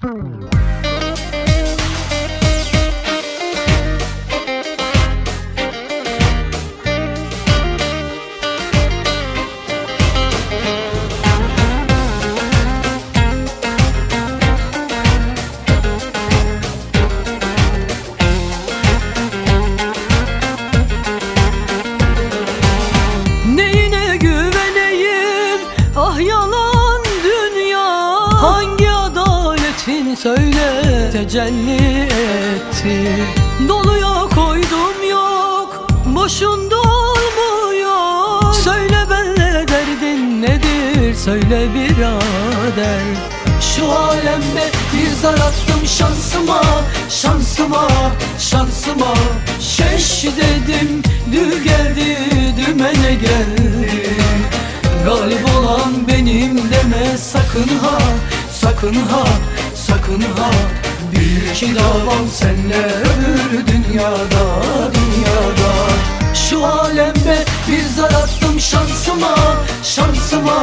Música söyle tecelli etti. Doluya koydum yok. Boşun dolmuyor Söyle benle derdin nedir? Söyle birader. Şu alemde bir zar attım şansıma Şansıma, şansıma. Şeş dedim Dü geldi dümene geldi. Galip olan benim deme sakın ha Sakın ha, sakın ha. Bir iki davam senle öbür dünyada Dünyada. Şu alemde bir zar attım şansıma Şansıma,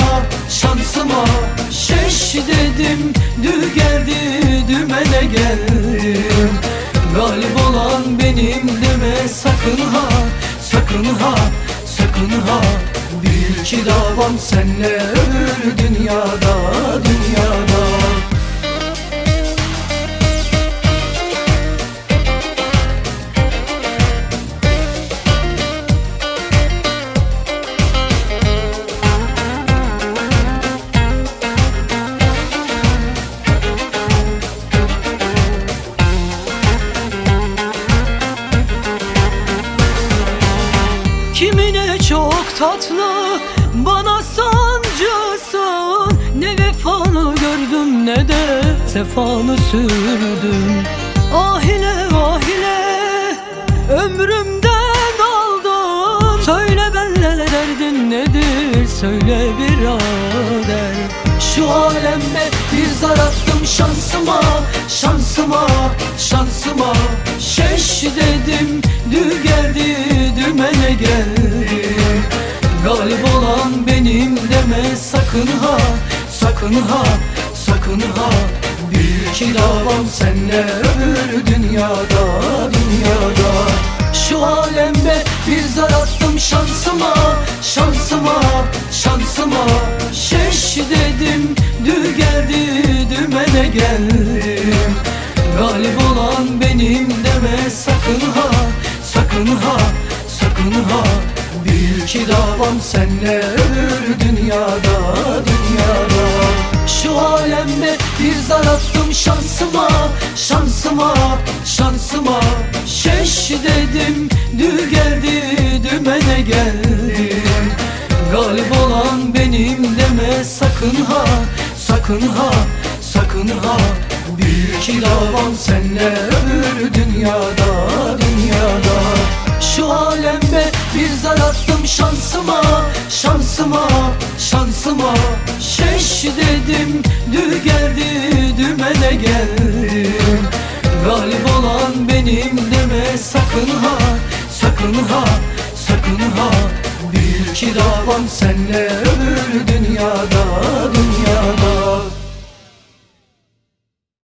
şansıma. Şeş dedim Dü geldi dümene geldim. Galip olan benim deme sakın ha Sakın ha, sakın ha. Bir iki davam senle öbür dünyada Dünyada Kimine çok tatlı bana sancısın Ne vefanı gördüm ne de sefanı sürdüm. Ah ile ah ile ömrümden aldım. Söyle benle derdin nedir söyle birader. Şu alemde bir zar attım şansıma Şansıma, şansıma. Şeş dedim dü geldi dümene geldi sakın ha Sakın ha, sakın ha. Bir iki davam senle öbür dünyada Dünyada. Şu alemde bir zar attım şansıma Şansıma, şansıma. Şeş dedim dü geldi dümene geldim. Galip olan benim deme sakın ha Sakın ha, sakın ha Bir iki davam senle öbür dünyada Dünyada. Şu alemde bir zar attım şansıma Şansıma, şansıma. Şeş dedim dü geldi dümene geldim. Galip olan benim deme sakın ha Sakın ha, sakın ha. Bir iki davam senle öbür dünyada Dünyada. Şu alemde bir zar attım şansıma Şansıma Şansıma. Şeş dedim Dü geldi dümene geldi Galip olan benim deme sakın ha Sakın ha Sakın ha. Bil ki davam senle öbür dünyada dünyada